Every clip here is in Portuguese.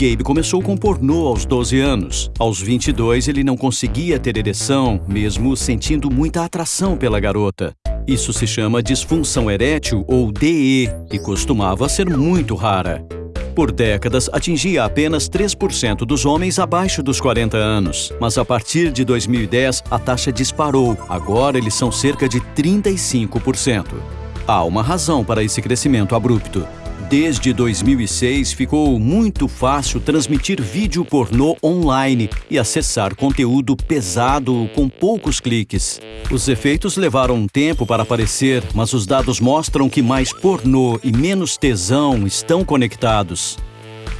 Gabe começou com pornô aos 12 anos. Aos 22, ele não conseguia ter ereção, mesmo sentindo muita atração pela garota. Isso se chama disfunção erétil ou DE e costumava ser muito rara. Por décadas, atingia apenas 3% dos homens abaixo dos 40 anos. Mas a partir de 2010, a taxa disparou. Agora eles são cerca de 35%. Há uma razão para esse crescimento abrupto. Desde 2006, ficou muito fácil transmitir vídeo pornô online e acessar conteúdo pesado com poucos cliques. Os efeitos levaram um tempo para aparecer, mas os dados mostram que mais pornô e menos tesão estão conectados.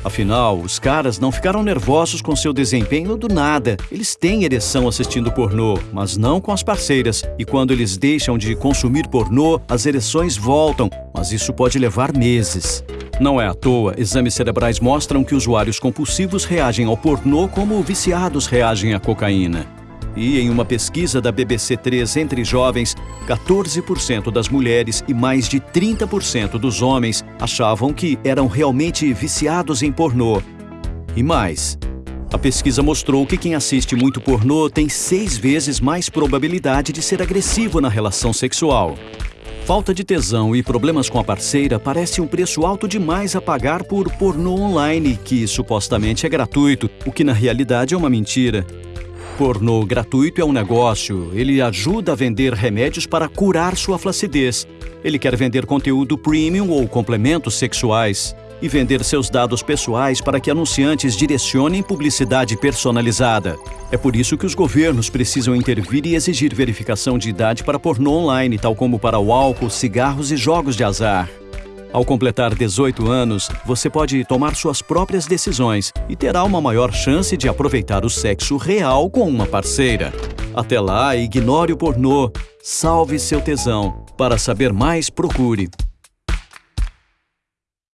Afinal, os caras não ficaram nervosos com seu desempenho do nada. Eles têm ereção assistindo pornô, mas não com as parceiras. E quando eles deixam de consumir pornô, as ereções voltam, mas isso pode levar meses. Não é à toa, exames cerebrais mostram que usuários compulsivos reagem ao pornô como viciados reagem à cocaína. E em uma pesquisa da BBC3 entre jovens, 14% das mulheres e mais de 30% dos homens achavam que eram realmente viciados em pornô. E mais, a pesquisa mostrou que quem assiste muito pornô tem seis vezes mais probabilidade de ser agressivo na relação sexual. Falta de tesão e problemas com a parceira parece um preço alto demais a pagar por pornô online, que supostamente é gratuito, o que na realidade é uma mentira. Pornô gratuito é um negócio. Ele ajuda a vender remédios para curar sua flacidez. Ele quer vender conteúdo premium ou complementos sexuais e vender seus dados pessoais para que anunciantes direcionem publicidade personalizada. É por isso que os governos precisam intervir e exigir verificação de idade para pornô online, tal como para o álcool, cigarros e jogos de azar. Ao completar 18 anos, você pode tomar suas próprias decisões e terá uma maior chance de aproveitar o sexo real com uma parceira. Até lá, ignore o pornô, salve seu tesão. Para saber mais, procure